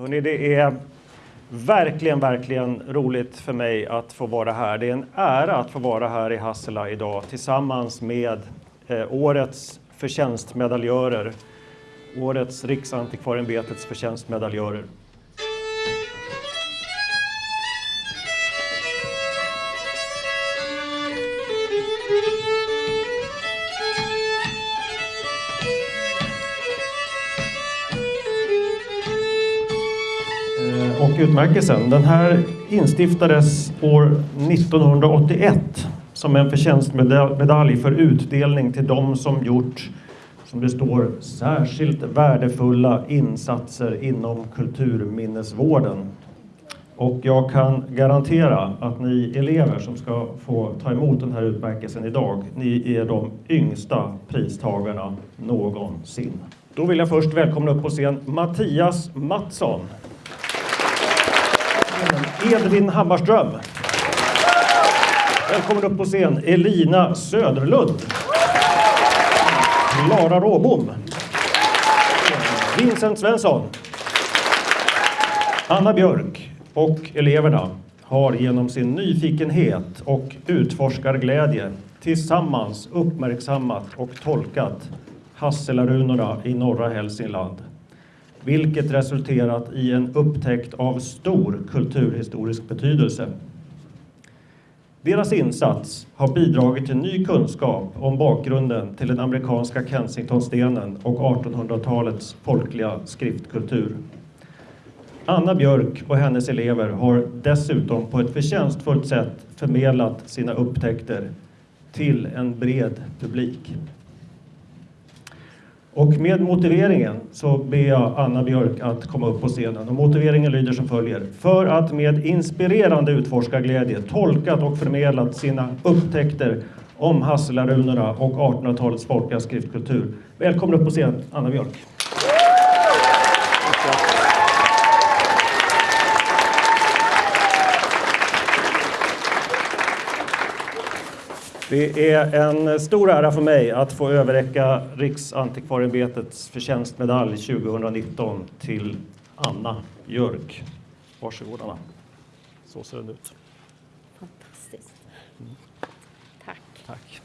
Hörrni, det är verkligen, verkligen roligt för mig att få vara här. Det är en ära att få vara här i Hassela idag tillsammans med eh, årets förtjänstmedaljörer, årets Riksantikvarieämbetets förtjänstmedaljörer. Och utmärkelsen. Den här instiftades år 1981 som en förtjänstmedalj för utdelning till de som gjort, som det står, särskilt värdefulla insatser inom kulturminnesvården. Och jag kan garantera att ni elever som ska få ta emot den här utmärkelsen idag, ni är de yngsta pristagarna någonsin. Då vill jag först välkomna upp på scen Mattias Mattsson. Edvin Hammarström. Välkommen upp på scen Elina Söderlund. Klara Råbom. Vincent Svensson. Anna Björk och eleverna har genom sin nyfikenhet och utforskarglädje tillsammans uppmärksammat och tolkat Hasselarunorna i norra Hälsingland vilket resulterat i en upptäckt av stor kulturhistorisk betydelse. Deras insats har bidragit till ny kunskap om bakgrunden till den amerikanska Kensingtonstenen och 1800-talets folkliga skriftkultur. Anna Björk och hennes elever har dessutom på ett förtjänstfullt sätt förmedlat sina upptäckter till en bred publik. Och med motiveringen så ber jag Anna Björk att komma upp på scenen. Och motiveringen lyder som följer. För att med inspirerande utforskarglädje tolkat och förmedlat sina upptäckter om Hasselarunorna och 1800-talets folkliga skriftkultur. Välkommen upp på scen, Anna Björk. Det är en stor ära för mig att få överräcka Riksantikvarieämbetets förtjänstmedalj 2019 till Anna Björk. Varsågod Anna. Så ser den ut. Fantastiskt. Tack. Tack.